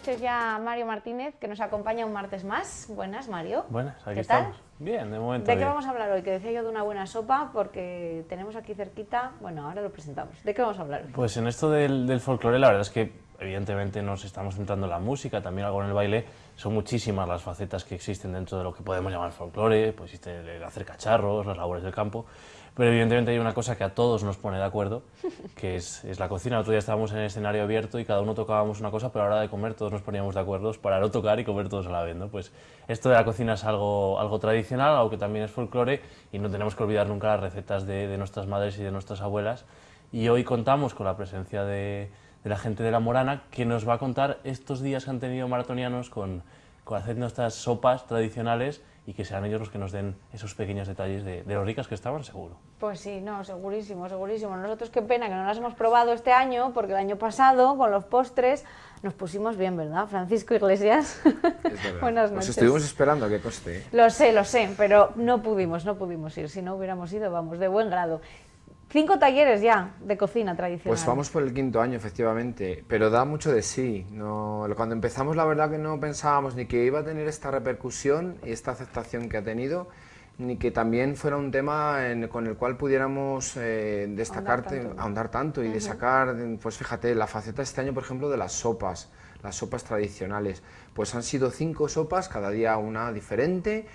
noches ya a Mario Martínez, que nos acompaña un martes más. Buenas, Mario. Buenas, aquí ¿Qué estamos. tal? Bien, de momento ¿De qué bien. vamos a hablar hoy? Que decía yo de una buena sopa, porque tenemos aquí cerquita... Bueno, ahora lo presentamos. ¿De qué vamos a hablar hoy? Pues en esto del, del folclore, la verdad es que evidentemente nos estamos centrando en la música, también algo en el baile. Son muchísimas las facetas que existen dentro de lo que podemos llamar folclore, pues existe el hacer cacharros, las labores del campo. Pero evidentemente hay una cosa que a todos nos pone de acuerdo, que es, es la cocina. El otro día estábamos en el escenario abierto y cada uno tocábamos una cosa, pero a la hora de comer todos nos poníamos de acuerdo para no tocar y comer todos a la vez. ¿no? Pues esto de la cocina es algo, algo tradicional, algo que también es folclore y no tenemos que olvidar nunca las recetas de, de nuestras madres y de nuestras abuelas. Y hoy contamos con la presencia de, de la gente de La Morana que nos va a contar estos días que han tenido maratonianos con, con hacer nuestras sopas tradicionales y que sean ellos los que nos den esos pequeños detalles de, de lo ricas que estaban, seguro. Pues sí, no, segurísimo, segurísimo. Nosotros qué pena que no las hemos probado este año, porque el año pasado, con los postres, nos pusimos bien, ¿verdad? Francisco Iglesias. Verdad. Buenas Os noches. estuvimos esperando a que coste. ¿eh? Lo sé, lo sé, pero no pudimos, no pudimos ir. Si no hubiéramos ido, vamos, de buen grado. Cinco talleres ya de cocina tradicional. Pues vamos por el quinto año, efectivamente, pero da mucho de sí. No, cuando empezamos, la verdad que no pensábamos ni que iba a tener esta repercusión y esta aceptación que ha tenido, ni que también fuera un tema en- con el cual pudiéramos eh, destacar, Ahondar tanto. ahondar tanto y de sacar, pues fíjate, la faceta este año, por ejemplo, de las sopas, las sopas tradicionales. Pues han sido cinco sopas, cada día una diferente,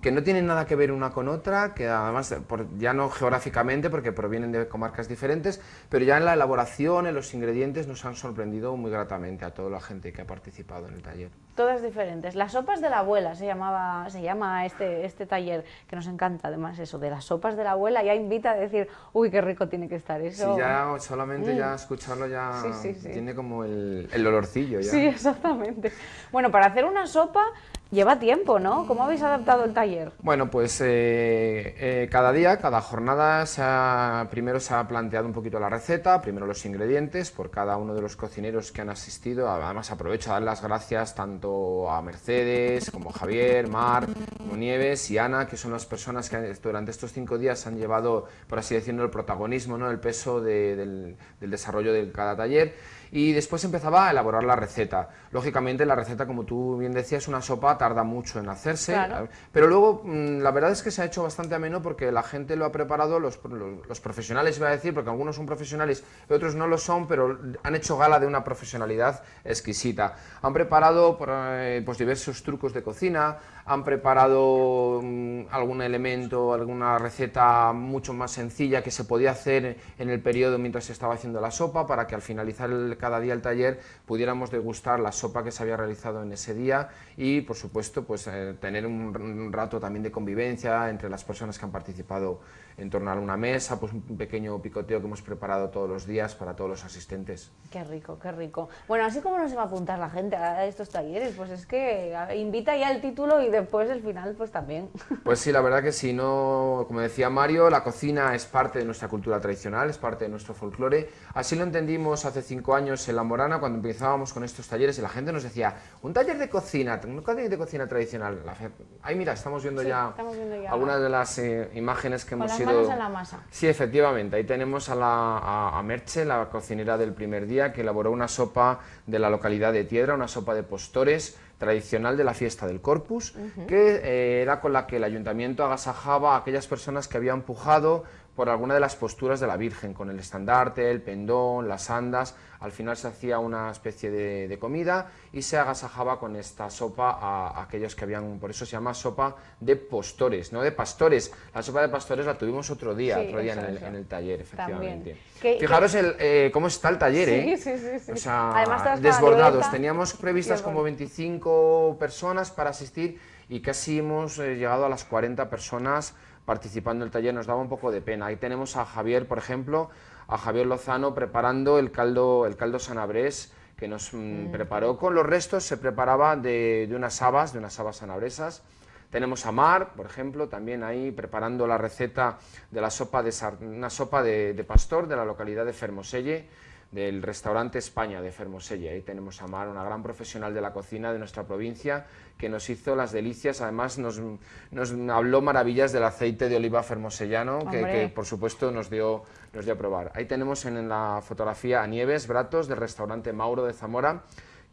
que no tienen nada que ver una con otra, que además, ya no geográficamente, porque provienen de comarcas diferentes, pero ya en la elaboración, en los ingredientes, nos han sorprendido muy gratamente a toda la gente que ha participado en el taller. Todas diferentes. Las sopas de la abuela se llamaba, se llama este, este taller, que nos encanta además eso, de las sopas de la abuela, ya invita a decir, uy, qué rico tiene que estar eso. Si ya solamente ya escucharlo ya Mm. Sí, sí, sí. tiene como el, el olorcillo ya. Sí, exactamente. Bueno, para hacer una sopa lleva tiempo, ¿no? ¿Cómo habéis adaptado el taller? Bueno, pues eh, eh, cada día, cada jornada, se ha- primero se ha planteado un poquito la receta, primero los ingredientes por cada uno de los cocineros que han asistido. Además aprovecho a dar las gracias tanto a Mercedes, como Javier, Mar, como Nieves y Ana, que son las personas que durante estos cinco días han llevado, por así decirlo, el protagonismo, ¿no? el peso de- del, del desarrollo de cada taller. Y después empezaba a elaborar la receta. Lógicamente la receta, como tú bien decías, una sopa tarda mucho en hacerse, Claro. pero luego mm, la verdad es que se ha hecho bastante ameno porque la gente lo ha preparado, los, los- los profesionales iba a decir, porque algunos son profesionales y otros no lo son, pero han hecho gala de una profesionalidad exquisita. Han preparado eh, pues, diversos trucos de cocina, han preparado algún elemento, alguna receta mucho más sencilla que se podía hacer en el periodo mientras se estaba haciendo la sopa para que al finalizar el- cada día el taller pudiéramos degustar la sopa que se había realizado en ese día y por supuesto pues eh, tener un, un rato también de convivencia entre las personas que han participado en torno a una mesa, pues un pequeño picoteo que hemos preparado todos los días para todos los asistentes. Qué rico, qué rico. Bueno, así como no se va a apuntar la gente a estos talleres, pues es que invita ya el título y después el final pues también. Pues sí, la verdad que sí, no, como decía Mario, la cocina es parte de nuestra cultura tradicional, es parte de nuestro folclore. Así lo entendimos hace cinco años en La Morana cuando empezábamos con estos talleres y la gente nos decía, un taller de cocina, un taller de cocina tradicional. Ahí mira, estamos viendo Sí, ya estamos viendo ya. algunas de las eh, imágenes que Con hemos las ido... manos en la masa. Sí, efectivamente. Ahí tenemos a, la, a, a Merche, la cocinera del primer día, que elaboró una sopa de la localidad de Tiedra, una sopa de postores tradicional de la fiesta del Corpus, que eh, era con la que el ayuntamiento agasajaba a aquellas personas que habían pujado por alguna de las posturas de la Virgen, con el estandarte, el pendón, las andas. Al final se hacía una especie de, de comida y se agasajaba con esta sopa a, a aquellos que habían, por eso se llama sopa de postores, no de pastores. La sopa de pastores la tuvimos otro día, Sí, otro día en el, eso. en el taller, efectivamente. Fijaros el, eh, cómo está el taller, ¿eh? sí, sí, sí. O sea, desbordados. Teníamos previstas como 25 personas para asistir y casi hemos eh, llegado a las 40 personas participando en el taller. Nos daba un poco de pena. Ahí tenemos a Javier, por ejemplo, a Javier Lozano preparando el caldo, el caldo sanabrés que nos mm, preparó con los restos, se preparaba de, de unas habas, de unas habas sanabresas. Tenemos a Mar, por ejemplo, también ahí preparando la receta de la sopa de una sopa de, de pastor de la localidad de Fermoselle, del restaurante España de Fermoselle. Ahí tenemos a Mar, una gran profesional de la cocina de nuestra provincia, que nos hizo las delicias, además nos, nos habló maravillas del aceite de oliva fermosellano, que, por supuesto nos dio, nos dio a probar. Ahí tenemos en, en la fotografía a Nieves Bratos del restaurante Mauro de Zamora,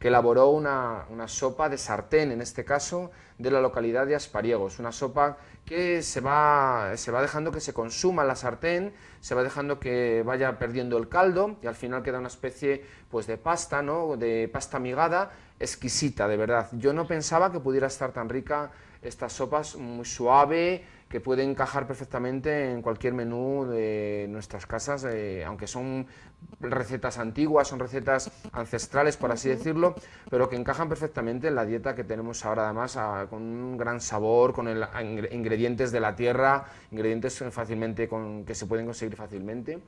que elaboró una, una, sopa de sartén, en este caso, de la localidad de Aspariegos. Una sopa que se va, se va dejando que se consuma la sartén, se va dejando que vaya perdiendo el caldo y al final queda una especie pues, de pasta, ¿no? de pasta migada, exquisita, de verdad. Yo no pensaba que pudiera estar tan rica estas sopas, muy suave, que puede encajar perfectamente en cualquier menú de nuestras casas, eh, aunque son recetas antiguas, son recetas ancestrales, por así decirlo, pero que encajan perfectamente en la dieta que tenemos ahora, además, con un gran sabor, con el, ingredientes de la tierra, ingredientes fácilmente con, que se pueden conseguir fácilmente.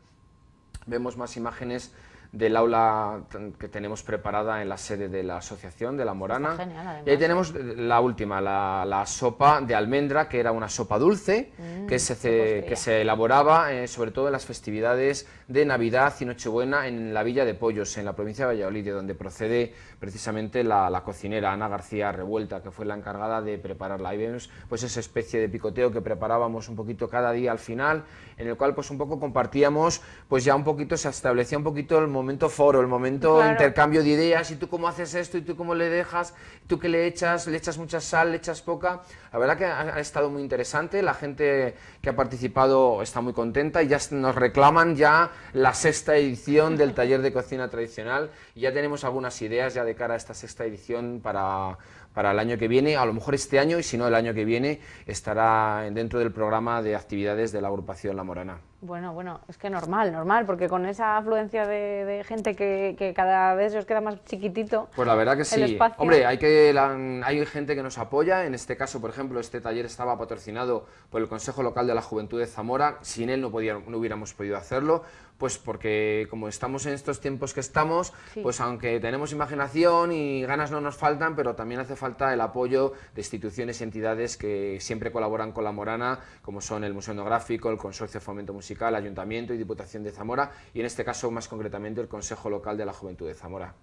Vemos más imágenes del aula que tenemos preparada en la sede de la asociación de La Morana. y ahí tenemos la última, la, sopa de almendra, que era una sopa dulce, mm, que, se, que se elaboraba eh, sobre todo en las festividades de Navidad y Nochebuena en la Villa de Pollos, en la provincia de Valladolid, de donde procede precisamente la, cocinera Ana García Revuelta, que fue la encargada de prepararla. Ahí vemos pues esa especie de picoteo que preparábamos un poquito cada día al final, en el cual pues un poco compartíamos, pues ya un poquito se establecía un poquito el momento foro, el momento intercambio de ideas, y tú cómo haces esto, y tú cómo le dejas, tú qué le echas, le echas mucha sal, le echas poca. La verdad que ha, estado muy interesante, la gente que ha participado está muy contenta y ya nos reclaman ya la sexta edición del taller de cocina tradicional y ya tenemos algunas ideas ya de cara a esta sexta edición para para el año que viene, a lo mejor este año y si no el año que viene estará dentro del programa de actividades de la agrupación La Morana. Bueno, bueno, es que normal, normal, porque con esa afluencia de, gente que, cada vez os queda más chiquitito. Pues la verdad que sí. Hombre, hay, que, hay gente que nos apoya. En este caso, por ejemplo, este taller estaba patrocinado por el Consejo Local de la Juventud de Zamora. Sin él no, podía, no hubiéramos podido hacerlo pues porque como estamos en estos tiempos que estamos, pues aunque tenemos imaginación y ganas no nos faltan, pero también hace falta el apoyo de instituciones y entidades que siempre colaboran con la Morana, como son el Museo Etnográfico, el Consorcio de Fomento Musical, Ayuntamiento y Diputación de Zamora, y en este caso más concretamente el Consejo Local de la Juventud de Zamora.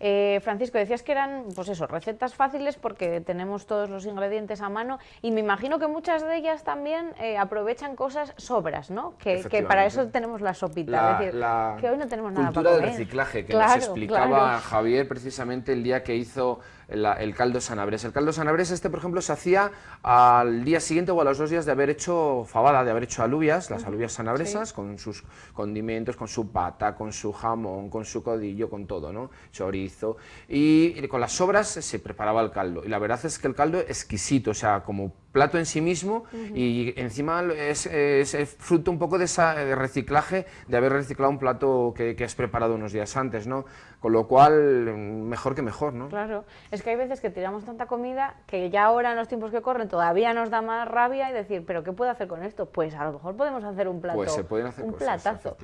Eh, Francisco, decías que eran, pues eso, recetas fáciles porque tenemos todos los ingredientes a mano y me imagino que muchas de ellas también eh, aprovechan cosas sobras, ¿no? Que, que para eso tenemos las la, que hoy no tenemos nada cultura del reciclaje que nos explicaba Javier precisamente el día que hizo el caldo sanabres. El caldo sanabres este, por ejemplo, se hacía al día siguiente o a los dos días de haber hecho fabada, de haber hecho alubias, las alubias sanabresas, con sus condimentos, con su pata, con su jamón, con su codillo, con todo, ¿no? Chorizo. Y, con las sobras se preparaba el caldo. Y la verdad es que el caldo es exquisito, o sea, como plato en sí mismo y encima es, fruto un poco de ese reciclaje, de haber reciclado un plato que, que has preparado unos días antes, ¿no? Con lo cual, mejor que mejor, ¿no? Claro, es que hay veces que tiramos tanta comida que ya ahora en los tiempos que corren todavía nos da más rabia y decir, ¿pero qué puedo hacer con esto? Pues a lo mejor podemos hacer un plato, pues se pueden hacer un platazo.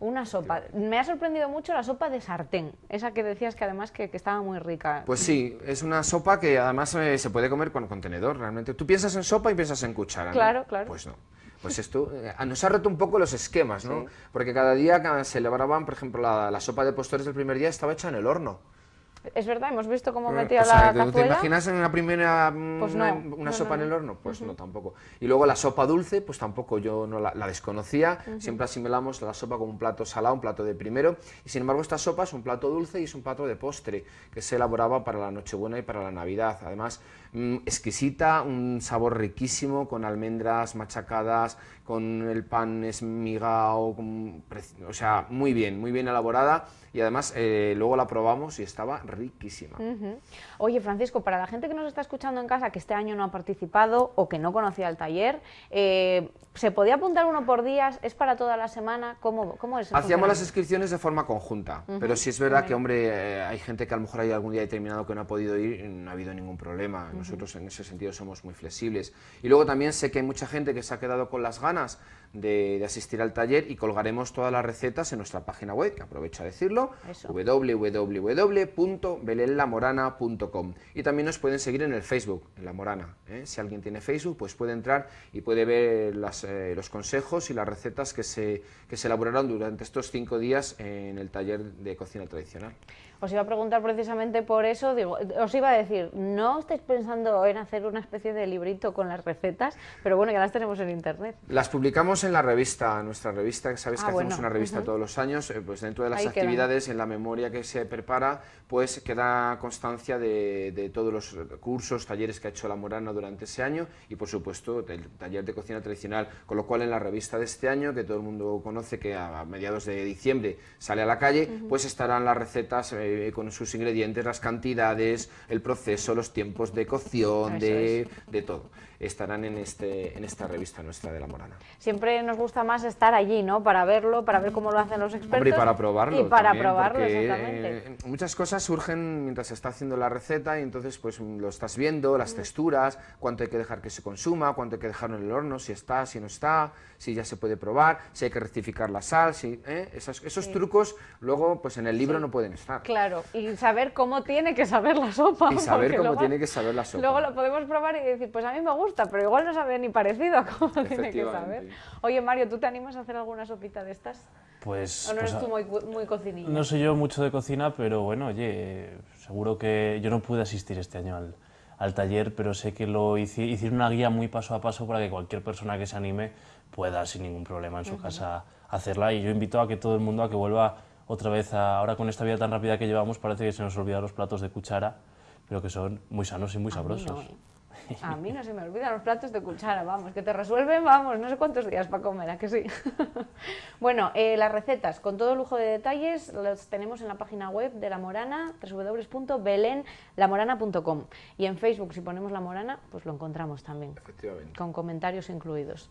Una sopa. Me ha sorprendido mucho la sopa de sartén, esa que decías que además que, estaba muy rica. Pues sí, es una sopa que además eh, se puede comer con contenedor, realmente. Tú piensas en sopa y piensas en cuchara, Claro, claro. Pues no. Pues esto eh, nos ha roto un poco los esquemas, ¿no? Porque cada día se elaboraban, por ejemplo, la, la, sopa de postores del primer día estaba hecha en el horno. Es verdad, hemos visto cómo metía la cazuela. ¿Te imaginas en una primera pues una, sopa en el horno? Pues no, tampoco. Y luego la sopa dulce, pues tampoco yo no la, desconocía. Siempre asimilamos la sopa como un plato salado, un plato de primero. Y sin embargo esta sopa es un plato dulce y es un plato de postre que se elaboraba para la Nochebuena y para la Navidad. Además, mm, exquisita, un sabor riquísimo con almendras machacadas, con el pan esmigado, o sea, muy bien, muy bien elaborada y además eh, luego la probamos y estaba riquísima. Oye, Francisco, para la gente que nos está escuchando en casa que este año no ha participado o que no conocía el taller, eh, ¿se podía apuntar uno por días? ¿Es para toda la semana? ¿Cómo, cómo es? Hacíamos las inscripciones de forma conjunta, pero sí es verdad que, hombre, eh, hay gente que a lo mejor hay algún día determinado que no ha podido ir no ha habido ningún problema. Nosotros en ese sentido somos muy flexibles. Y luego también sé que hay mucha gente que se ha quedado con las ganas de, asistir al taller y colgaremos todas las recetas en nuestra página web, que aprovecho a decirlo, www.belenlamorana.com y también nos pueden seguir en el Facebook, en La Morana. ¿eh? Si alguien tiene Facebook, pues puede entrar y puede ver eh, los consejos y las recetas que se, que se elaboraron durante estos cinco días en el taller de cocina tradicional. Os iba a preguntar precisamente por eso, digo, os iba a decir, no estáis pensando en hacer una especie de librito con las recetas, pero bueno, ya las tenemos en internet. Las publicamos en la revista, nuestra revista, que sabéis que ah, hacemos una revista todos los años, eh, pues dentro de las actividades, en la memoria que se prepara, pues queda constancia de, de, todos los cursos, talleres que ha hecho la Morana durante ese año y por supuesto el taller de cocina tradicional, con lo cual en la revista de este año, que todo el mundo conoce que a mediados de diciembre sale a la calle, pues estarán las recetas eh, con sus ingredientes, las cantidades, el proceso, los tiempos de cocción, de, de todo estarán en, este, en esta revista nuestra de La Morana. Siempre nos gusta más estar allí, ¿no? Para verlo, para ver cómo lo hacen los expertos. y para probarlo Y para probarlo, exactamente. Eh, muchas cosas surgen mientras se está haciendo la receta y entonces pues lo estás viendo, las texturas, cuánto hay que dejar que se consuma, cuánto hay que dejarlo en el horno, si está, si no está, si ya se puede probar, si hay que rectificar la sal, si, ¿eh? esos, esos trucos luego pues en el libro no pueden estar. Claro, y saber cómo tiene que saber la sopa. Y saber cómo tiene que saber la sopa. Luego lo podemos probar y decir, pues a mí me gusta pero igual no sabe ni parecido a cómo tiene que saber. Oye, Mario, ¿tú te animas a hacer alguna sopita de estas? Pues... ¿O no pues eres tú muy, muy cocinilla? No sé yo mucho de cocina, pero bueno, oye, seguro que yo no pude asistir este año al, al taller, pero sé que lo hice, hice una guía muy paso a paso para que cualquier persona que se anime pueda sin ningún problema en su casa hacerla y yo invito a que todo el mundo a que vuelva otra vez a, ahora con esta vida tan rápida que llevamos parece que se nos olvidan los platos de cuchara pero que son muy sanos y muy sabrosos. A mí no se me olvidan los platos de cuchara, vamos, que te resuelven, vamos, no sé cuántos días para comer, ¿a que sí? bueno, eh, las recetas, con todo lujo de detalles, las tenemos en la página web de La Morana, www.belenlamorana.com. Y en Facebook, si ponemos La Morana, pues lo encontramos también. Efectivamente. Con comentarios incluidos.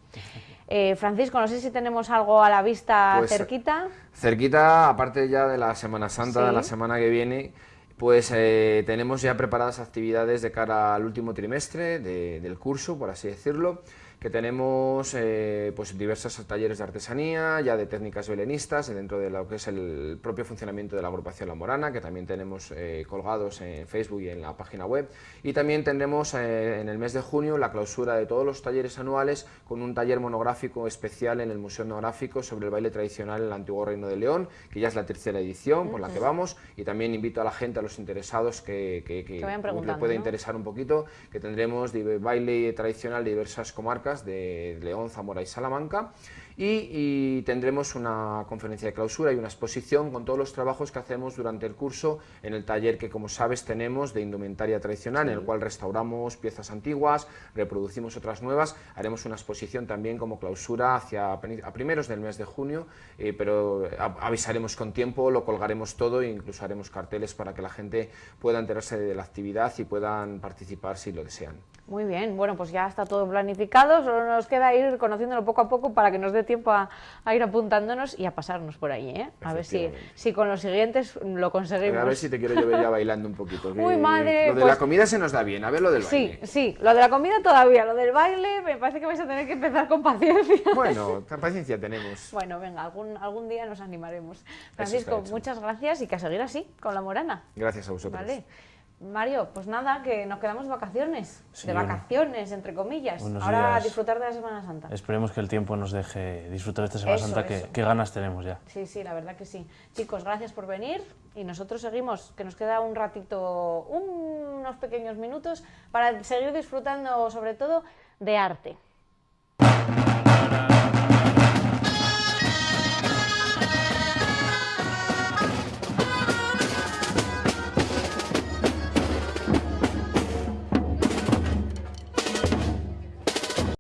Eh, Francisco, no sé si tenemos algo a la vista pues, cerquita. Cerquita, aparte ya de la Semana Santa, de la semana que viene, pues eh, tenemos ya preparadas actividades de cara al último trimestre del curso, por así decirlo que tenemos eh, pues diversos talleres de artesanía, ya de técnicas belenistas, dentro de lo que es el propio funcionamiento de la agrupación La Morana, que también tenemos eh, colgados en Facebook y en la página web. Y también tendremos eh, en el mes de junio la clausura de todos los talleres anuales con un taller monográfico especial en el Museo Etnográfico sobre el baile tradicional en el antiguo Reino de León, que ya es la tercera edición por la que vamos. Y también invito a la gente, a los interesados que, que, que, le puede interesar un poquito, que tendremos baile tradicional de diversas comarcas de León, Zamora y Salamanca y, tendremos una conferencia de clausura y una exposición con todos los trabajos que hacemos durante el curso en el taller que como sabes tenemos de indumentaria tradicional en el cual restauramos piezas antiguas, reproducimos otras nuevas, haremos una exposición también como clausura hacia a primeros del mes de junio, eh, pero avisaremos con tiempo, lo colgaremos todo e incluso haremos carteles para que la gente pueda enterarse de la actividad y puedan participar si lo desean. Muy bien, bueno, pues ya está todo planificado, solo nos queda ir conociéndolo poco a poco para que nos dé tiempo a, ir apuntándonos y a pasarnos por ahí, ¿eh? A ver si, si con los siguientes lo conseguimos. A ver si te quiero yo ver ya bailando un poquito. Uy, madre. Lo de la pues comida se nos da bien, a ver lo del baile. Sí, sí, lo de la comida todavía, lo del baile me parece que vais a tener que empezar con paciencia. Bueno, paciencia tenemos. Bueno, venga, algún, algún día nos animaremos. Francisco, muchas gracias y que a seguir así, con la morana. Gracias a vosotros. Vale. Mario, pues nada, que nos quedamos de vacaciones, de vacaciones, entre comillas. Ahora a disfrutar de la Semana Santa. Esperemos que el tiempo nos deje disfrutar de esta Semana Santa, que, ganas tenemos ya. Sí, sí, la verdad que sí. Chicos, gracias por venir y nosotros seguimos, que nos queda un ratito, unos pequeños minutos para seguir disfrutando sobre todo de arte.